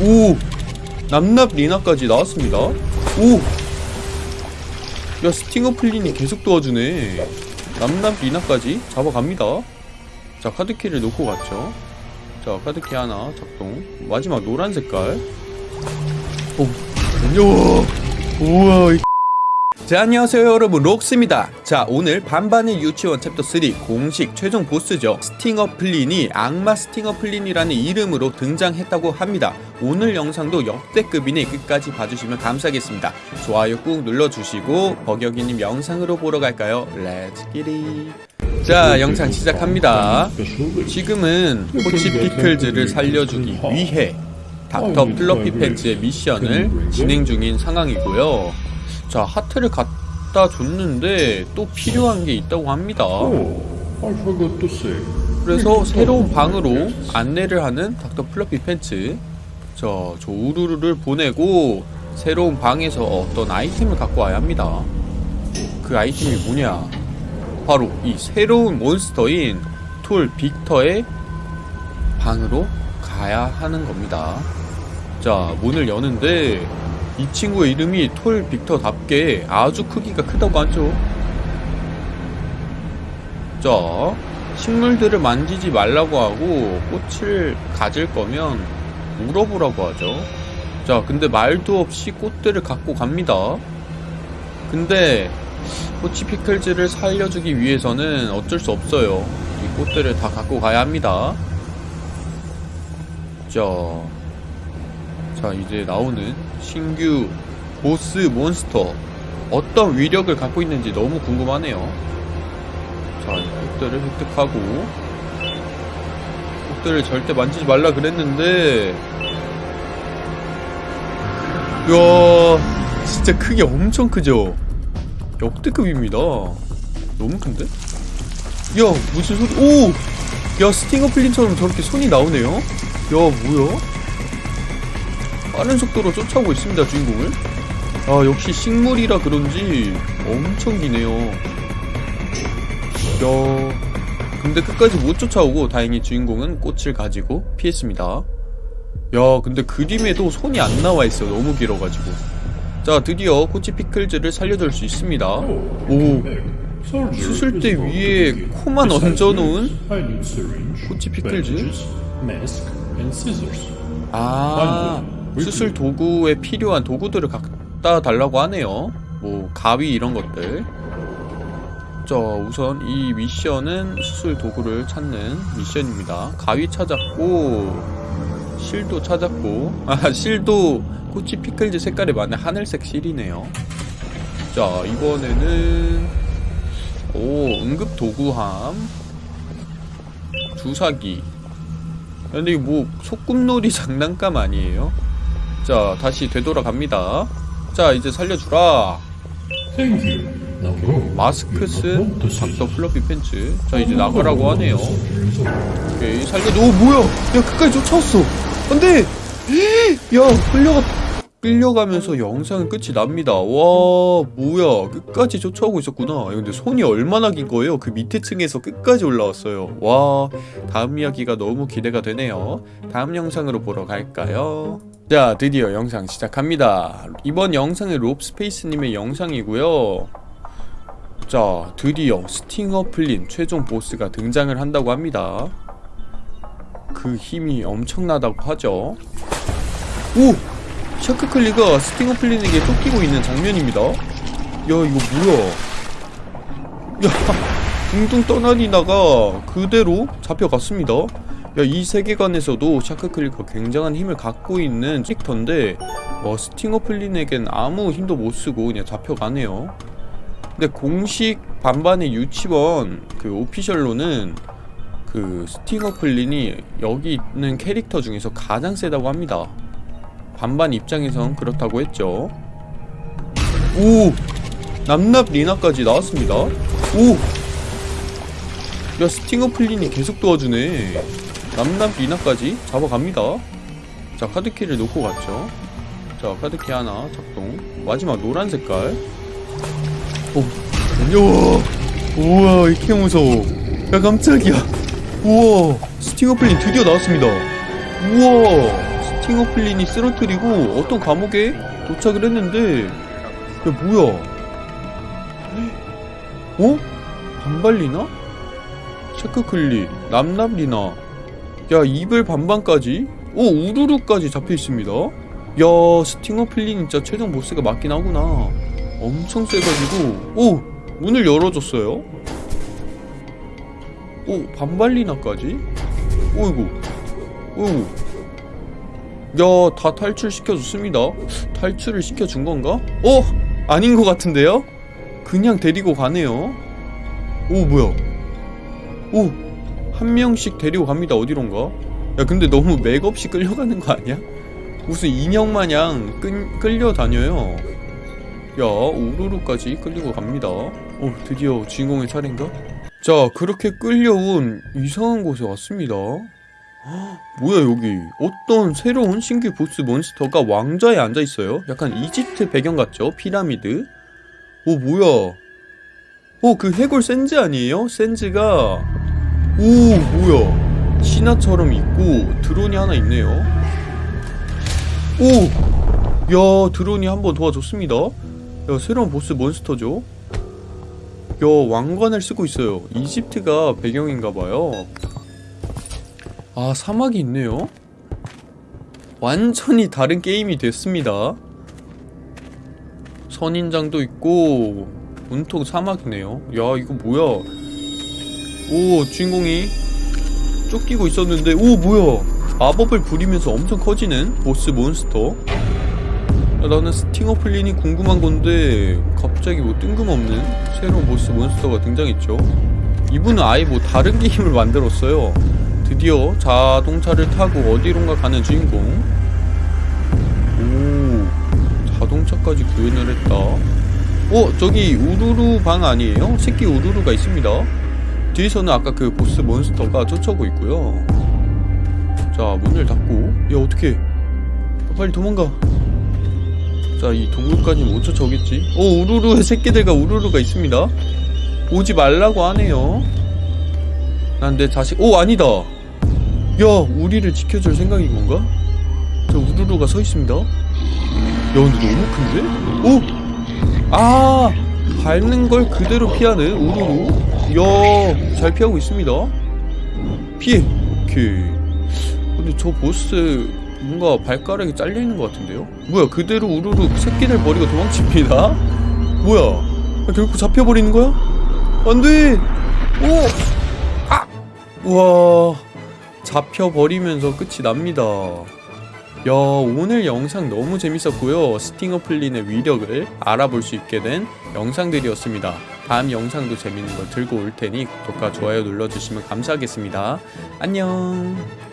오! 납납 리나까지 나왔습니다. 오! 야, 스팅어 플린이 계속 도와주네. 납납 리나까지 잡아갑니다. 자, 카드키를 놓고 갔죠. 자, 카드키 하나 작동. 마지막 노란 색깔. 오, 안녕! 우와, 이 자 안녕하세요 여러분. 록스입니다. 자 오늘 반반의 유치원 챕터 3 공식 최종 보스죠. 스팅어 플린이 악마 스팅어 플린이라는 이름으로 등장했다고 합니다. 오늘 영상도 역대급이니 끝까지 봐주시면 감사하겠습니다. 좋아요 꾹 눌러주시고 버격이님 영상으로 보러 갈까요? let's get it 자 영상 시작합니다. 지금은 코치 피클즈를 살려주기 위해 닥터 플러피 팬츠의 미션을 진행 중인 상황이고요 자 하트를 갖다 줬는데 또 필요한 게 있다고 합니다. say. 그래서 새로운 방으로 안내를 하는 닥터 플러피 팬츠. 자, 저 우르르를 보내고 새로운 방에서 어떤 아이템을 갖고 와야 합니다. 그 아이템이 뭐냐? 바로 이 새로운 몬스터인 톨 빅터의 방으로 가야 하는 겁니다. 자 문을 여는데 이 친구의 이름이 톨 빅터답게 아주 크기가 크다고 하죠. 자 식물들을 만지지 말라고 하고 꽃을 가질 거면 물어보라고 하죠. 자 근데 말도 없이 꽃들을 갖고 갑니다. 근데 코치 피클즈를 살려주기 위해서는 어쩔 수 없어요. 이 꽃들을 다 갖고 가야 합니다. 자, 자 이제 나오는 신규 보스 몬스터 어떤 위력을 갖고 있는지 너무 궁금하네요 자, 이 꽃들을 획득하고 꽃들을 절대 만지지 말라 그랬는데 이야 진짜 크기 엄청 크죠? 역대급입니다 너무 큰데? 야 무슨 소리 오! 야 스팅어 플린처럼 저렇게 손이 나오네요 야 뭐야? 빠른 속도로 쫓아오고 있습니다 주인공을 아 역시 식물이라 그런지 엄청 기네요 야 근데 끝까지 못 쫓아오고 다행히 주인공은 꽃을 가지고 피했습니다 야 근데 그림에도 손이 안 나와 있어 너무 길어가지고 자 드디어 코치 피클즈를 살려줄 수 있습니다 오 수술대 위에 코만 얹어놓은 코치 피클즈? 아 수술 도구에 필요한 도구들을 갖다 달라고 하네요. 뭐 가위 이런 것들. 자 우선 이 미션은 수술 도구를 찾는 미션입니다. 가위 찾았고 실도 찾았고. 아 실도 코치 피클즈 색깔에 맞는 하늘색 실이네요. 자 이번에는 오 응급 도구함. 주사기. 근데 이거 뭐 소꿉놀이 장난감 아니에요? 자 다시 되돌아갑니다. 자 이제 살려주라. Thank you. Now go. 마스크 쓴 닥터 플러피 팬츠. 자 이제 나가라고 하네요. 오케이 살려줘 오 뭐야? 야 끝까지 쫓아왔어. 안돼! 야 끌려가 끌려가면서 영상은 끝이 납니다. 와 뭐야. 끝까지 쫓아오고 있었구나. 야, 근데 손이 얼마나 긴 거예요? 그 밑에 층에서 끝까지 올라왔어요. 와 다음 이야기가 너무 기대가 되네요. 다음 영상으로 보러 갈까요? 자 드디어 영상 시작합니다. 이번 영상은 롭스페이스님의 영상이고요. 자 드디어 스팅어 플린 최종 보스가 등장을 한다고 합니다. 그 힘이 엄청나다고 하죠. 오! 샤크클리가 스팅어 플린에게 쫓기고 있는 장면입니다. 야 이거 뭐야? 야 둥둥 떠다니다가 그대로 잡혀갔습니다. 야 이 세계관에서도 샤크클리가 굉장한 힘을 갖고 있는 캐릭터인데 어, 스팅어 플린에겐 아무 힘도 못쓰고 그냥 잡혀가네요. 근데 공식 반반의 유치원 그 official로는 그 스팅어 플린이 여기 있는 캐릭터 중에서 가장 세다고 합니다 반반 입장에선 그렇다고 했죠. 오! 남납 리나까지 나왔습니다. 오! 야 스팅어 플린이 계속 도와주네. 남납 리나까지 잡아갑니다. 자 카드키를 놓고 갔죠. 자 카드키 하나 작동. 마지막 노란 색깔. 오 안녕 우와 이렇게 무서워. 야 깜짝이야. 우와 스팅어 플린 드디어 나왔습니다. 우와 스팅어 플린이 쓰러뜨리고 어떤 감옥에 도착을 했는데 야 뭐야? 어? 반발리나? 샤크클리 남납리나. 야 이별 반반까지? 오 우르르까지 잡혀있습니다. 야 스팅어 플린 진짜 최종 보스가 맞긴 하구나. 엄청 세가지고. 오 문을 열어줬어요. 오 반발리나까지? 오이구 오이구 야다 탈출시켜줬습니다 탈출을 시켜준 건가? 어? 아닌 것 같은데요? 그냥 데리고 가네요 오 뭐야 오 한 명씩 데리고 갑니다 어디론가 야 근데 너무 맥없이 끌려가는 거 아니야? 무슨 인형 마냥 끌, 끌려다녀요 야 우르르까지 끌리고 갑니다 어 드디어 주인공의 차례인가? 자 그렇게 끌려온 이상한 곳에 왔습니다 헉, 뭐야 여기? 어떤 새로운 신규 보스 몬스터가 왕좌에 앉아있어요? 약간 이집트 배경 같죠? 피라미드? 오 뭐야? 어그 해골 센즈 아니에요? 센즈가 오 뭐야? 신화처럼 있고 드론이 하나 있네요. 오 야 드론이 한 번 도와줬습니다. 야 새로운 보스 몬스터죠? 야 왕관을 쓰고 있어요. 이집트가 배경인가봐요 아 사막이 있네요. 완전히 다른 게임이 됐습니다. 선인장도 있고 온통 사막이네요. 야 이거 뭐야? 오 주인공이 쫓기고 있었는데 오 뭐야? 마법을 부리면서 엄청 커지는 보스 몬스터. 야, 나는 스팅어 플린이 궁금한 건데 갑자기 뭐 뜬금없는 새로운 보스 몬스터가 등장했죠. 이분은 아예 뭐 다른 게임을 만들었어요 드디어 자동차를 타고 어디론가 가는 주인공. 오 자동차까지 구현을 했다. 어 저기 우르르 방 아니에요? 새끼 우르르가 있습니다. 뒤에서는 아까 그 보스 몬스터가 쫓아오고 있고요. 자 문을 닫고. 야 어떡해. 빨리 도망가. 자 이 동굴까지 못 쫓아오겠지? 오 우르르 새끼들과 우르르가 있습니다. 오지 말라고 하네요. 난 내 자식 오 아니다 야 우리를 지켜줄 생각인 건가? 저 우르르가 서 있습니다 야 근데 너무 큰데? 오! 아 밟는 걸 그대로 피하는 우르르 야잘 피하고 있습니다 피해 오케이 근데 저 보스 뭔가 발가락이 잘려있는 것 같은데요? 뭐야 그대로 우르르 새끼들 버리고 도망칩니다 뭐야 야, 결국 잡혀버리는 거야? 안돼 오! 아! 우와 잡혀버리면서 끝이 납니다. 야 오늘 영상 너무 재밌었고요. 스팅어 플린의 위력을 알아볼 수 있게 된 영상들이었습니다. 다음 영상도 재밌는 거 들고 올 테니 구독과 좋아요 눌러주시면 감사하겠습니다. 안녕